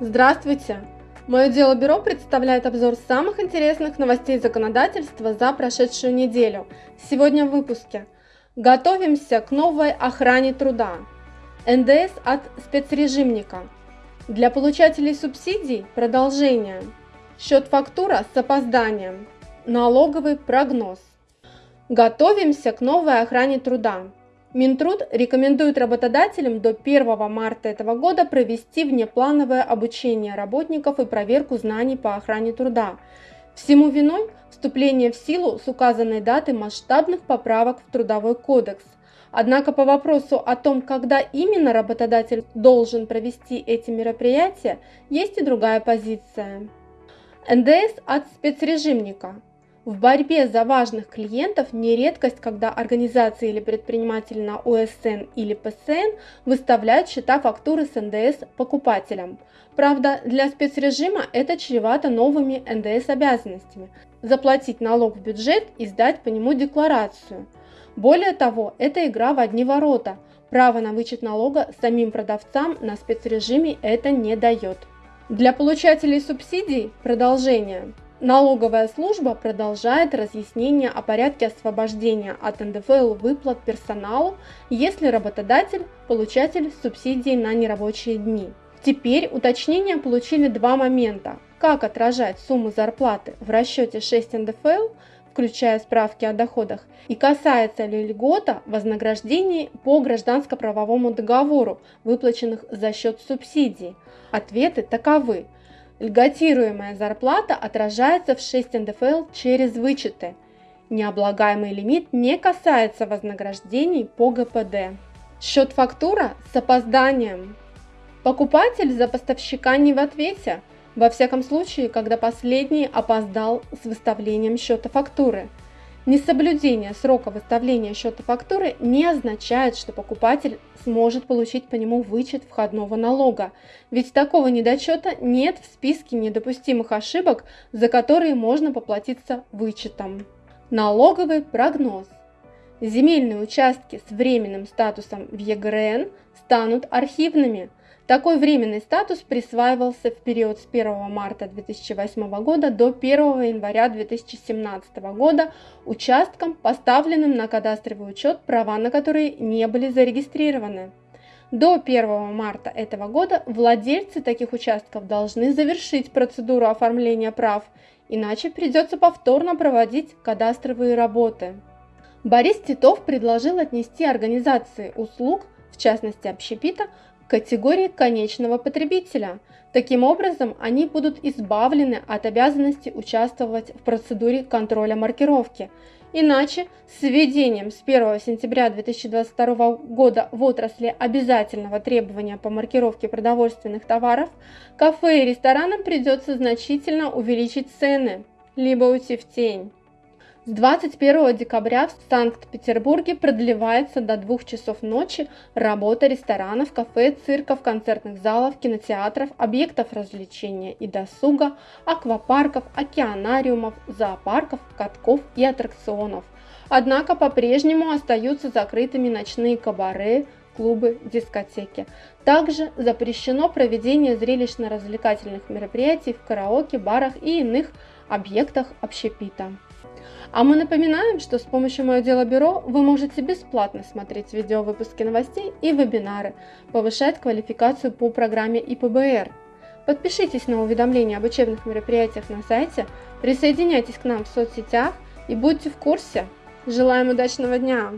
Здравствуйте! Мое дело бюро представляет обзор самых интересных новостей законодательства за прошедшую неделю. Сегодня в выпуске. Готовимся к новой охране труда. НДС от спецрежимника. Для получателей субсидий продолжение. Счет фактура с опозданием. Налоговый прогноз. Готовимся к новой охране труда. Минтруд рекомендует работодателям до 1 марта этого года провести внеплановое обучение работников и проверку знаний по охране труда. Всему виной вступление в силу с указанной даты масштабных поправок в Трудовой кодекс. Однако по вопросу о том, когда именно работодатель должен провести эти мероприятия, есть и другая позиция. НДС от спецрежимника – в борьбе за важных клиентов не редкость, когда организации или предприниматели на ОСН или ПСН выставляют счета фактуры с НДС покупателям. Правда, для спецрежима это чревато новыми НДС обязанностями – заплатить налог в бюджет и сдать по нему декларацию. Более того, это игра в одни ворота. Право на вычет налога самим продавцам на спецрежиме это не дает. Для получателей субсидий продолжение – Налоговая служба продолжает разъяснение о порядке освобождения от НДФЛ выплат персоналу, если работодатель – получатель субсидий на нерабочие дни. Теперь уточнения получили два момента. Как отражать сумму зарплаты в расчете 6 НДФЛ, включая справки о доходах, и касается ли льгота вознаграждений по гражданско-правовому договору, выплаченных за счет субсидий. Ответы таковы – Льготируемая зарплата отражается в 6 НДФЛ через вычеты. Необлагаемый лимит не касается вознаграждений по ГПД. Счет фактура с опозданием. Покупатель за поставщика не в ответе, во всяком случае, когда последний опоздал с выставлением счета фактуры – Несоблюдение срока выставления счета фактуры не означает, что покупатель сможет получить по нему вычет входного налога, ведь такого недочета нет в списке недопустимых ошибок, за которые можно поплатиться вычетом. Налоговый прогноз. Земельные участки с временным статусом в ЕГРН станут архивными – такой временный статус присваивался в период с 1 марта 2008 года до 1 января 2017 года участкам, поставленным на кадастровый учет, права на которые не были зарегистрированы. До 1 марта этого года владельцы таких участков должны завершить процедуру оформления прав, иначе придется повторно проводить кадастровые работы. Борис Титов предложил отнести организации услуг, в частности общепита, категории конечного потребителя. Таким образом, они будут избавлены от обязанности участвовать в процедуре контроля маркировки. Иначе с введением с 1 сентября 2022 года в отрасли обязательного требования по маркировке продовольственных товаров, кафе и ресторанам придется значительно увеличить цены, либо уйти в тень. С 21 декабря в Санкт-Петербурге продлевается до 2 часов ночи работа ресторанов, кафе, цирков, концертных залов, кинотеатров, объектов развлечения и досуга, аквапарков, океанариумов, зоопарков, катков и аттракционов. Однако по-прежнему остаются закрытыми ночные кабаре, клубы, дискотеки. Также запрещено проведение зрелищно-развлекательных мероприятий в караоке, барах и иных объектах общепита. А мы напоминаем, что с помощью Мое Дело Бюро вы можете бесплатно смотреть видео выпуски новостей и вебинары, повышать квалификацию по программе ИПБР. Подпишитесь на уведомления об учебных мероприятиях на сайте, присоединяйтесь к нам в соцсетях и будьте в курсе. Желаем удачного дня!